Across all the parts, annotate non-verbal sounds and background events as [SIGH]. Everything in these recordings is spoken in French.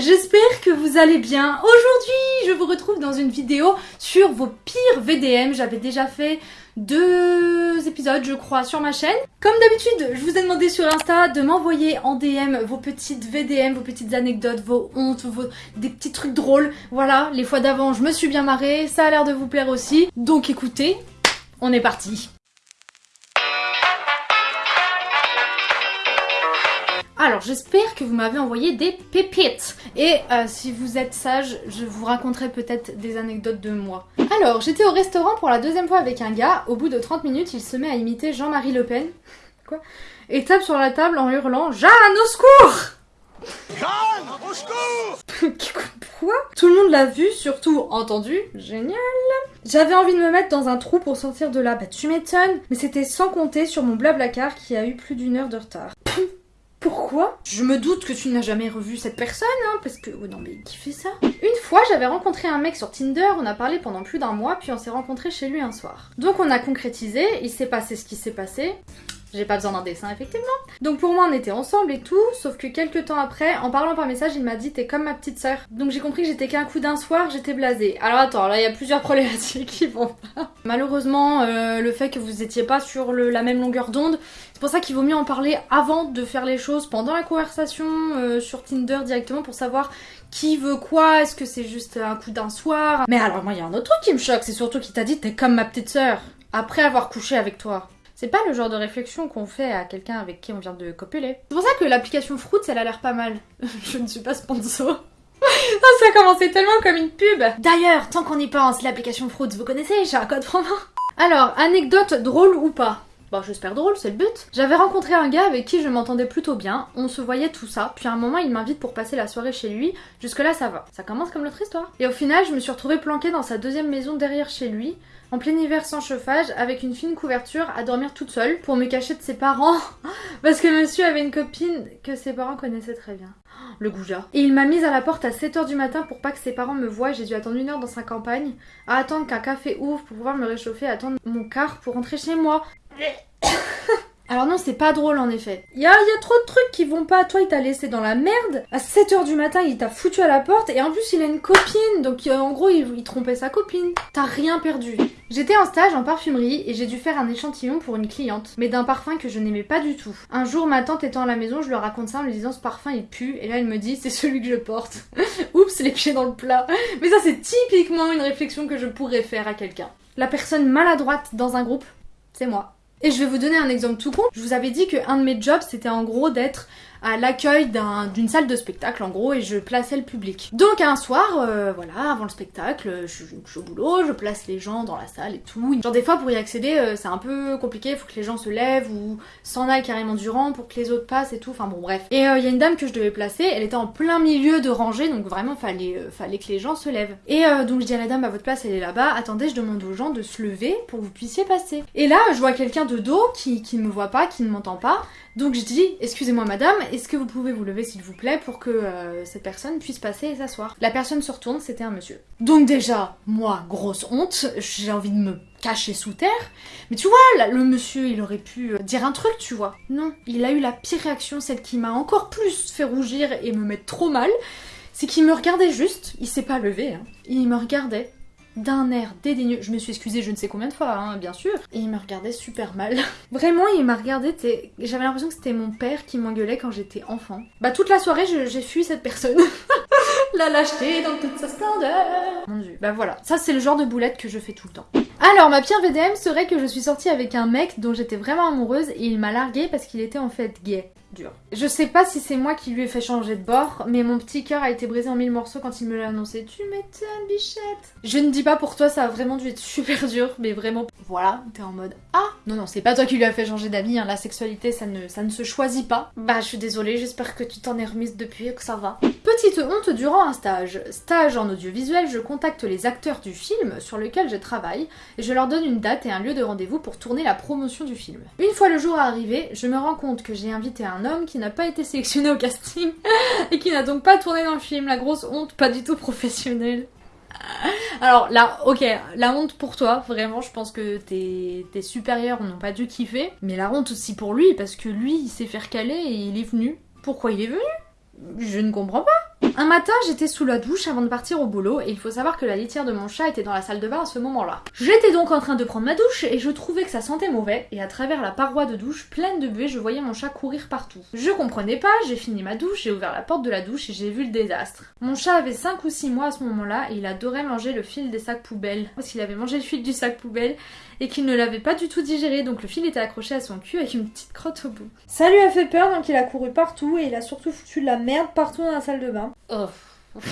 j'espère que vous allez bien. Aujourd'hui, je vous retrouve dans une vidéo sur vos pires VDM. J'avais déjà fait deux épisodes, je crois, sur ma chaîne. Comme d'habitude, je vous ai demandé sur Insta de m'envoyer en DM vos petites VDM, vos petites anecdotes, vos hontes, vos... des petits trucs drôles. Voilà, les fois d'avant, je me suis bien marrée, ça a l'air de vous plaire aussi. Donc écoutez, on est parti. Alors j'espère que vous m'avez envoyé des pépites. Et euh, si vous êtes sage, je vous raconterai peut-être des anecdotes de moi. Alors j'étais au restaurant pour la deuxième fois avec un gars, au bout de 30 minutes il se met à imiter Jean-Marie Le Pen. [LAUGHS] Quoi? Et tape sur la table en hurlant Jeanne au secours! Jeanne au secours! [LAUGHS] Quoi? Tout le monde l'a vu, surtout entendu, génial. J'avais envie de me mettre dans un trou pour sortir de là, bah tu m'étonnes. Mais c'était sans compter sur mon blablacar qui a eu plus d'une heure de retard. Pourquoi Je me doute que tu n'as jamais revu cette personne, hein, parce que... Oh non mais qui fait ça? Une fois, j'avais rencontré un mec sur Tinder, on a parlé pendant plus d'un mois, puis on s'est rencontré chez lui un soir. Donc on a concrétisé, il s'est passé ce qui s'est passé, j'ai pas besoin d'un dessin, effectivement. Donc pour moi, on était ensemble et tout, sauf que quelques temps après, en parlant par message, il m'a dit T'es comme ma petite sœur. Donc j'ai compris que j'étais qu'un coup d'un soir, j'étais blasée. Alors attends, là il y a plusieurs [LAUGHS] problématiques qui vont pas. Malheureusement, euh, le fait que vous étiez pas sur la même longueur d'onde, c'est pour ça qu'il vaut mieux en parler avant de faire les choses, pendant la conversation, euh, sur Tinder directement, pour savoir qui veut quoi, est-ce que c'est juste un coup d'un soir? Mais alors moi, il y a un autre truc qui me choque, c'est surtout qu'il t'a dit T'es comme ma petite sœur, après avoir couché avec toi. C'est pas le genre de réflexion qu'on fait à quelqu'un avec qui on vient de copuler. C'est pour ça que l'application Fruits, elle a l'air pas mal. [LAUGHS] Je ne suis pas sponsor. Ah, [LAUGHS] ça a commencé tellement comme une pub D'ailleurs, tant qu'on y pense, l'application Fruits, vous connaissez, j'ai un code promo Alors, anecdote drôle ou pas? Bon, j'espère drôle, c'est le but. J'avais rencontré un gars avec qui je m'entendais plutôt bien, on se voyait tout ça, puis à un moment il m'invite pour passer la soirée chez lui, jusque là ça va. Ça commence comme l'autre histoire. Et au final, je me suis retrouvée planquée dans sa deuxième maison derrière chez lui, en plein hiver sans chauffage, avec une fine couverture, à dormir toute seule, pour me cacher de ses parents, [LAUGHS] parce que monsieur avait une copine que ses parents connaissaient très bien. [GASPS] Le goujat. Et il m'a mise à la porte à 7h du matin pour pas que ses parents me voient, j'ai dû attendre une heure dans sa campagne, attendre qu'un café ouvre pour pouvoir me réchauffer, attendre mon car pour rentrer chez moi. [COUGHS] Alors non, c'est pas drôle en effet. Il y a, trop de trucs qui vont pas. Toi, il t'a laissé dans la merde. À 7h du matin, il t'a foutu à la porte. Et en plus, il a une copine. Donc euh, en gros, il, il, trompait sa copine. T'as rien perdu. J'étais en stage en parfumerie et j'ai dû faire un échantillon pour une cliente. Mais d'un parfum que je n'aimais pas du tout. Un jour, ma tante étant à la maison, je lui raconte ça en lui disant ce parfum il pue. Et là, elle me dit c'est celui que je porte. [LAUGHS] Oups, les pieds dans le plat. Mais ça, c'est typiquement une réflexion que je pourrais faire à quelqu'un. La personne maladroite dans un groupe, c'est moi. Et je vais vous donner un exemple tout con. Je vous avais dit qu'un de mes jobs, c'était en gros d'être à l'accueil d'une salle de spectacle en gros et je plaçais le public. Donc un soir, euh, voilà, avant le spectacle, je, suis au boulot, je place les gens dans la salle et tout. Genre des fois pour y accéder euh, c'est un peu compliqué, il faut que les gens se lèvent ou s'en aillent carrément du rang pour que les autres passent et tout, enfin bon bref. Et il euh, y a une dame que je devais placer, elle était en plein milieu de rangée donc vraiment fallait, fallait que les gens se lèvent. Et donc je dis à la dame, à votre place elle est là-bas, attendez je demande aux gens de se lever pour que vous puissiez passer. Et là je vois quelqu'un de dos qui ne me voit pas, qui ne m'entend pas, donc je dis, excusez-moi madame, est-ce que vous pouvez vous lever s'il vous plaît pour que euh, cette personne puisse passer et s'asseoir? La personne se retourne, c'était un monsieur. Donc déjà, moi, grosse honte, j'ai envie de me cacher sous terre. Mais tu vois, le monsieur, il aurait pu euh, dire un truc, tu vois. Non, il a eu la pire réaction, celle qui m'a encore plus fait rougir et me mettre trop mal. C'est qu'il me regardait juste, il s'est pas levé, hein. il me regardait d'un air dédaigneux. Je me suis excusée je ne sais combien de fois, hein, bien sûr. Et il me regardait super mal. [LAUGHS] Vraiment, il m'a regardé, j'avais l'impression que c'était mon père qui m'engueulait quand j'étais enfant. Bah toute la soirée, j'ai fui cette personne. [LAUGHS] la lâcheté dans toute sa splendeur. Mon dieu. Bah voilà, ça c'est le genre de boulette que je fais tout le temps. Alors, ma pire VDM serait que je suis sortie avec un mec dont j'étais vraiment amoureuse et il m'a largué parce qu'il était en fait gay. Dur. Je sais pas si c'est moi qui lui ai fait changer de bord, mais mon petit cœur a été brisé en mille morceaux quand il me l'a annoncé. Tu m'étonnes, bichette. Je ne dis pas pour toi, ça a vraiment dû être super dur, mais vraiment, voilà, t'es en mode Ah Non, non, c'est pas toi qui lui a fait changer d'avis, hein. la sexualité, ça ne, ça ne se choisit pas. Bah, je suis désolée, j'espère que tu t'en es remise depuis et que ça va. Petite honte durant un stage. Stage en audiovisuel, je contacte les acteurs du film sur lequel je travaille et je leur donne une date et un lieu de rendez-vous pour tourner la promotion du film. Une fois le jour arrivé, je me rends compte que j'ai invité un homme qui n'a pas été sélectionné au casting [LAUGHS] et qui n'a donc pas tourné dans le film. La grosse honte, pas du tout professionnelle. Alors là, ok, la honte pour toi, vraiment, je pense que tes, tes supérieurs n'ont pas dû kiffer, mais la honte aussi pour lui, parce que lui, il s'est fait caler et il est venu. Pourquoi il est venu? Je ne comprends pas. Un matin, j'étais sous la douche avant de partir au boulot et il faut savoir que la litière de mon chat était dans la salle de bain à ce moment-là. J'étais donc en train de prendre ma douche et je trouvais que ça sentait mauvais et à travers la paroi de douche pleine de buée, je voyais mon chat courir partout. Je comprenais pas, j'ai fini ma douche, j'ai ouvert la porte de la douche et j'ai vu le désastre. Mon chat avait 5 ou 6 mois à ce moment-là et il adorait manger le fil des sacs poubelles. Parce qu'il avait mangé le fil du sac poubelle et qu'il ne l'avait pas du tout digéré donc le fil était accroché à son cul avec une petite crotte au bout. Ça lui a fait peur donc il a couru partout et il a surtout foutu de la merde partout dans la salle de bain. Oh. [LAUGHS]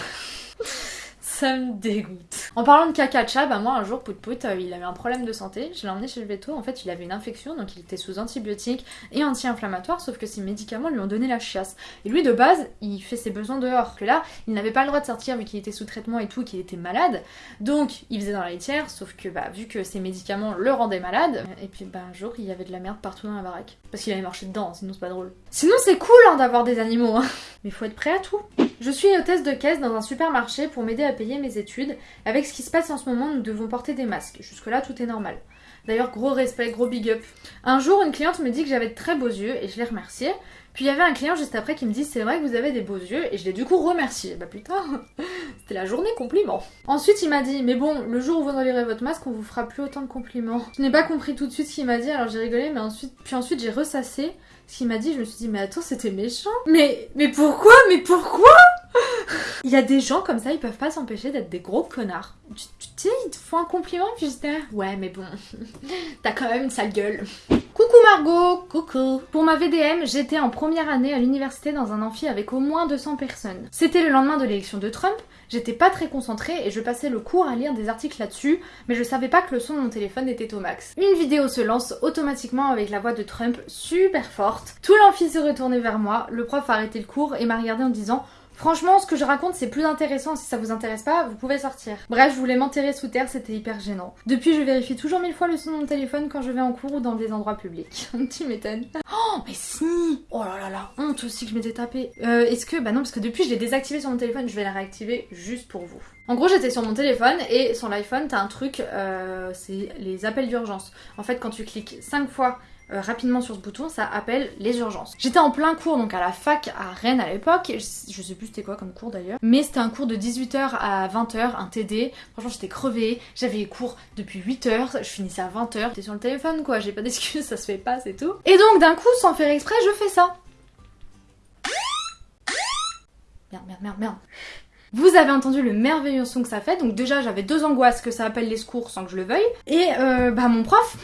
Ça me dégoûte. En parlant de caca de chat, bah moi un jour, Pout Pout, euh, il avait un problème de santé. Je l'ai emmené chez le veto. En fait, il avait une infection, donc il était sous antibiotiques et anti-inflammatoires, sauf que ces médicaments lui ont donné la chiasse. Et lui, de base, il fait ses besoins dehors. Que là, il n'avait pas le droit de sortir vu qu'il était sous traitement et tout, qu'il était malade. Donc, il faisait dans la litière, sauf que bah, vu que ces médicaments le rendaient malade, et puis bah, un jour, il y avait de la merde partout dans la baraque. Parce qu'il avait marché dedans, sinon c'est pas drôle. Sinon, c'est cool hein, d'avoir des animaux, hein. Mais faut être prêt à tout. Je suis hôtesse de caisse dans un supermarché pour m'aider à payer mes études. Avec ce qui se passe en ce moment, nous devons porter des masques. Jusque-là, tout est normal. D'ailleurs, gros respect, gros big up. Un jour, une cliente me dit que j'avais de très beaux yeux et je l'ai remerciée. Puis il y avait un client juste après qui me dit c'est vrai que vous avez des beaux yeux et je l'ai du coup remercié. Bah putain, c'était la journée compliment. Ensuite il m'a dit mais bon le jour où vous enlèverez votre masque on vous fera plus autant de compliments. Je n'ai pas compris tout de suite ce qu'il m'a dit alors j'ai rigolé mais ensuite puis ensuite j'ai ressassé ce qu'il m'a dit je me suis dit mais attends c'était méchant. Mais mais pourquoi? Mais pourquoi? [LAUGHS] Il y a des gens comme ça, ils peuvent pas s'empêcher d'être des gros connards. Tu, sais, ils te font un compliment puis je ouais mais bon, [LAUGHS] t'as quand même une sale gueule. Coucou Margot Coucou Pour ma VDM, j'étais en première année à l'université dans un amphi avec au moins 200 personnes. C'était le lendemain de l'élection de Trump, j'étais pas très concentrée et je passais le cours à lire des articles là-dessus, mais je savais pas que le son de mon téléphone était au max. Une vidéo se lance automatiquement avec la voix de Trump super forte. Tout l'amphi se retournait vers moi, le prof a arrêté le cours et m'a regardé en disant Franchement, ce que je raconte, c'est plus intéressant. Si ça vous intéresse pas, vous pouvez sortir. Bref, je voulais m'enterrer sous terre, c'était hyper gênant. Depuis, je vérifie toujours mille fois le son de mon téléphone quand je vais en cours ou dans des endroits publics. [LAUGHS] tu m'étonnes. Oh, mais si Oh là là là, honte aussi que je m'étais tapé. Euh, est-ce que... Bah non, parce que depuis, je l'ai désactivé sur mon téléphone, je vais la réactiver juste pour vous. En gros, j'étais sur mon téléphone et sur l'iPhone, t'as un truc, euh, c'est les appels d'urgence. En fait, quand tu cliques 5 fois euh, rapidement sur ce bouton, ça appelle les urgences. J'étais en plein cours, donc à la fac à Rennes à l'époque, je, sais plus c'était quoi comme cours d'ailleurs, mais c'était un cours de 18h à 20h, un TD, franchement j'étais crevée, j'avais les cours depuis 8h, je finissais à 20h, j'étais sur le téléphone quoi, j'ai pas d'excuses, [LAUGHS] ça se fait pas, c'est tout. Et donc d'un coup, sans faire exprès, je fais ça. Merde, merde, merde, merde. Vous avez entendu le merveilleux son que ça fait, donc déjà j'avais deux angoisses que ça appelle les secours sans que je le veuille, et euh, bah mon prof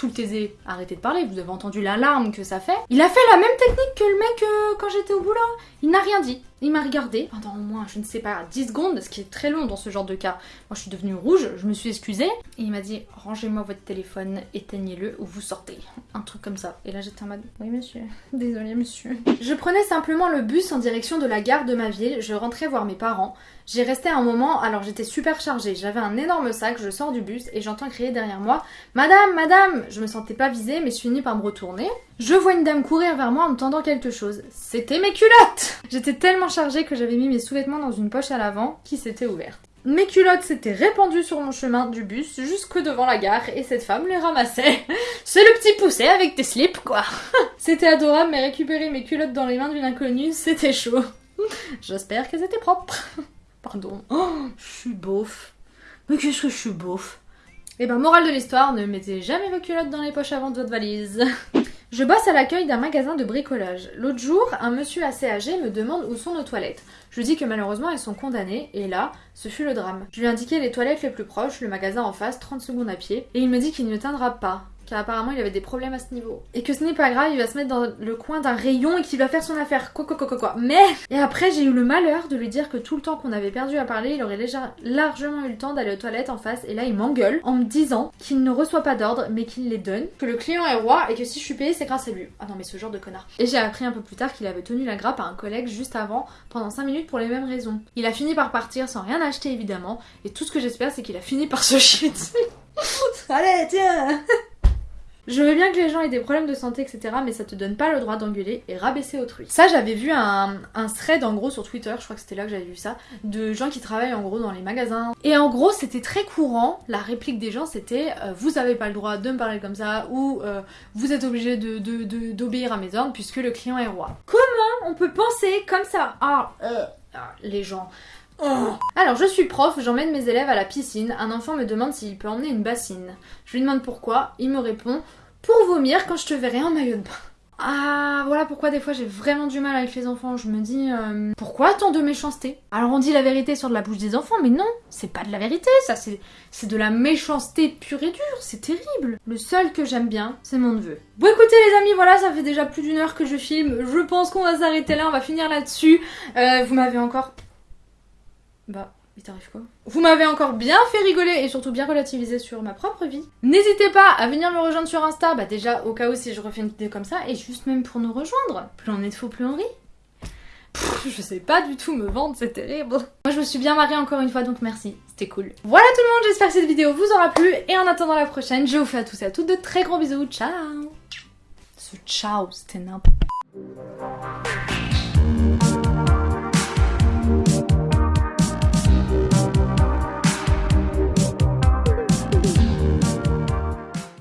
tout le taisé, arrêtez de parler, vous avez entendu l'alarme que ça fait. Il a fait la même technique que le mec euh, quand j'étais au boulot. Il n'a rien dit. Il m'a regardé pendant au moins, je ne sais pas, 10 secondes, ce qui est très long dans ce genre de cas. Moi, je suis devenue rouge, je me suis excusée, et il m'a dit Rangez-moi votre téléphone, éteignez-le ou vous sortez. Un truc comme ça. Et là, j'étais en mode Oui, monsieur. Désolé, monsieur. Je prenais simplement le bus en direction de la gare de ma ville, je rentrais voir mes parents. J'ai resté un moment, alors j'étais super chargée. J'avais un énorme sac, je sors du bus et j'entends crier derrière moi Madame, madame Je me sentais pas visée, mais je finis par me retourner. Je vois une dame courir vers moi en me tendant quelque chose. C'était mes culottes J'étais tellement chargée que j'avais mis mes sous-vêtements dans une poche à l'avant qui s'était ouverte. Mes culottes s'étaient répandues sur mon chemin du bus jusque devant la gare et cette femme les ramassait. [LAUGHS] C'est le petit poussé avec tes slips quoi. [LAUGHS] c'était adorable mais récupérer mes culottes dans les mains d'une inconnue, [LAUGHS] c'était chaud. J'espère qu'elles étaient propres. Pardon. Oh, je suis beauf. Mais qu'est-ce que je suis beauf? Eh ben, morale de l'histoire, ne mettez jamais vos culottes dans les poches avant de votre valise. Je bosse à l'accueil d'un magasin de bricolage. L'autre jour, un monsieur assez âgé me demande où sont nos toilettes. Je lui dis que malheureusement elles sont condamnées, et là, ce fut le drame. Je lui ai les toilettes les plus proches, le magasin en face, 30 secondes à pied, et il me dit qu'il ne tiendra pas car apparemment il avait des problèmes à ce niveau. Et que ce n'est pas grave, il va se mettre dans le coin d'un rayon et qu'il va faire son affaire. Quoi, quoi, quoi, quoi, quoi. Mais Et après, j'ai eu le malheur de lui dire que tout le temps qu'on avait perdu à parler, il aurait largement eu le temps d'aller aux toilettes en face. Et là, il m'engueule en me disant qu'il ne reçoit pas d'ordre, mais qu'il les donne. Que le client est roi et que si je suis payée, c'est grâce à lui. Ah non, mais ce genre de connard. Et j'ai appris un peu plus tard qu'il avait tenu la grappe à un collègue juste avant, pendant 5 minutes pour les mêmes raisons. Il a fini par partir sans rien acheter évidemment. Et tout ce que j'espère, c'est qu'il a fini par se [LAUGHS] chier Allez, tiens je veux bien que les gens aient des problèmes de santé, etc., mais ça te donne pas le droit d'engueuler et rabaisser autrui. Ça, j'avais vu un, thread en gros sur Twitter, je crois que c'était là que j'avais vu ça, de gens qui travaillent en gros dans les magasins. Et en gros, c'était très courant, la réplique des gens c'était euh, Vous avez pas le droit de me parler comme ça, ou euh, Vous êtes obligé d'obéir de, de, à mes ordres puisque le client est roi. Comment on peut penser comme ça? Ah, euh, Ah, les gens. Oh. Alors, je suis prof, j'emmène mes élèves à la piscine. Un enfant me demande s'il peut emmener une bassine. Je lui demande pourquoi. Il me répond Pour vomir quand je te verrai en maillot de bain. Ah, voilà pourquoi des fois j'ai vraiment du mal avec les enfants. Je me dis, euh, pourquoi tant de méchanceté? Alors on dit la vérité sur de la bouche des enfants, mais non, c'est pas de la vérité, ça c'est, de la méchanceté pure et dure, c'est terrible. Le seul que j'aime bien, c'est mon neveu. Bon écoutez les amis, voilà, ça fait déjà plus d'une heure que je filme. Je pense qu'on va s'arrêter là, on va finir là-dessus. Euh, vous m'avez encore... Bah... Il t'arrive quoi? Vous m'avez encore bien fait rigoler et surtout bien relativiser sur ma propre vie. N'hésitez pas à venir me rejoindre sur Insta, bah déjà au cas où si je refais une vidéo comme ça, et juste même pour nous rejoindre. Plus on est de faux, plus on rit. je sais pas du tout me vendre, c'est terrible. Moi je me suis bien mariée encore une fois donc merci, c'était cool. Voilà tout le monde, j'espère que cette vidéo vous aura plu et en attendant la prochaine, je vous fais à tous et à toutes de très gros bisous, ciao Ce ciao, c'était n'importe